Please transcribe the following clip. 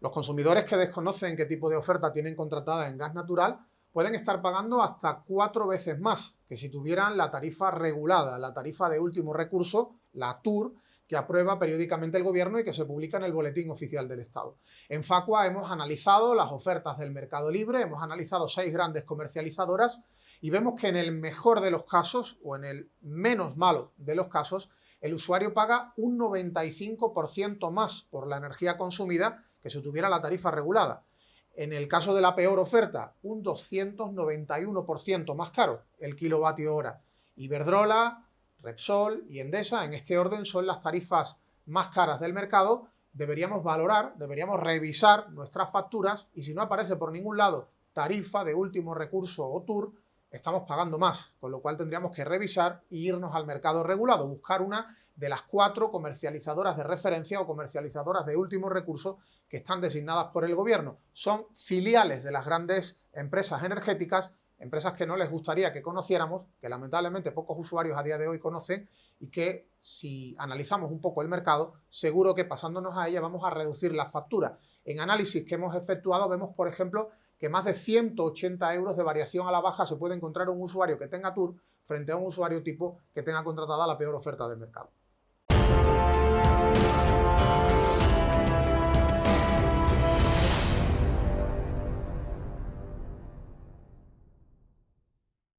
Los consumidores que desconocen qué tipo de oferta tienen contratada en gas natural pueden estar pagando hasta cuatro veces más que si tuvieran la tarifa regulada, la tarifa de último recurso, la TUR, que aprueba periódicamente el Gobierno y que se publica en el Boletín Oficial del Estado. En Facua hemos analizado las ofertas del mercado libre, hemos analizado seis grandes comercializadoras y vemos que en el mejor de los casos o en el menos malo de los casos, el usuario paga un 95% más por la energía consumida que si tuviera la tarifa regulada. En el caso de la peor oferta, un 291% más caro el kilovatio hora. Iberdrola, Repsol y Endesa, en este orden, son las tarifas más caras del mercado. Deberíamos valorar, deberíamos revisar nuestras facturas y si no aparece por ningún lado tarifa de último recurso o tour, estamos pagando más, con lo cual tendríamos que revisar e irnos al mercado regulado, buscar una de las cuatro comercializadoras de referencia o comercializadoras de último recurso que están designadas por el gobierno. Son filiales de las grandes empresas energéticas empresas que no les gustaría que conociéramos, que lamentablemente pocos usuarios a día de hoy conocen y que si analizamos un poco el mercado, seguro que pasándonos a ella vamos a reducir la factura. En análisis que hemos efectuado vemos, por ejemplo, que más de 180 euros de variación a la baja se puede encontrar un usuario que tenga Tour frente a un usuario tipo que tenga contratada la peor oferta del mercado.